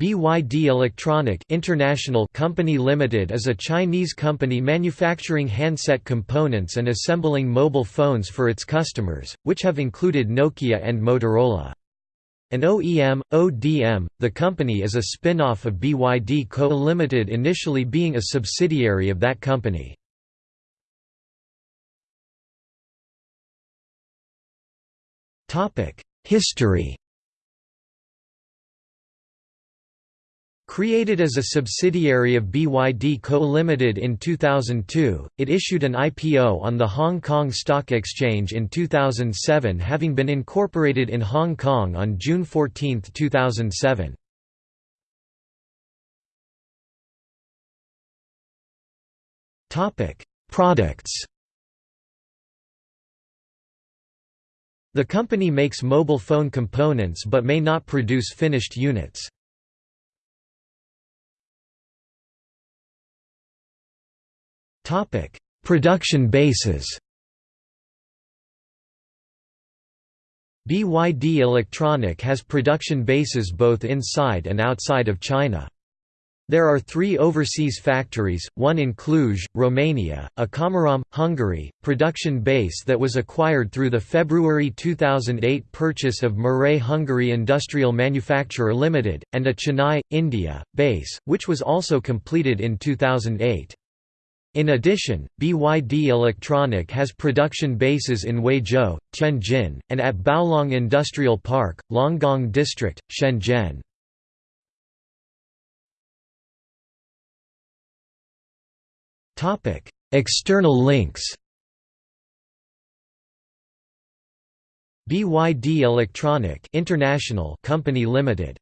BYD Electronic International Company Limited is a Chinese company manufacturing handset components and assembling mobile phones for its customers, which have included Nokia and Motorola. An OEM, ODM, the company is a spin-off of BYD Co. Limited initially being a subsidiary of that company. History Created as a subsidiary of BYD Co. Limited in 2002, it issued an IPO on the Hong Kong Stock Exchange in 2007 having been incorporated in Hong Kong on June 14, 2007. Products The company makes mobile phone components but may not produce finished units. Production bases BYD Electronic has production bases both inside and outside of China. There are three overseas factories, one in Cluj, Romania, a Komárom, Hungary, production base that was acquired through the February 2008 purchase of Mirae Hungary Industrial Manufacturer Limited, and a Chennai, India, base, which was also completed in 2008. In addition, BYD Electronic has production bases in Huizhou, Tianjin, and at Baolong Industrial Park, Longgang District, Shenzhen. External links BYD Electronic International Company Limited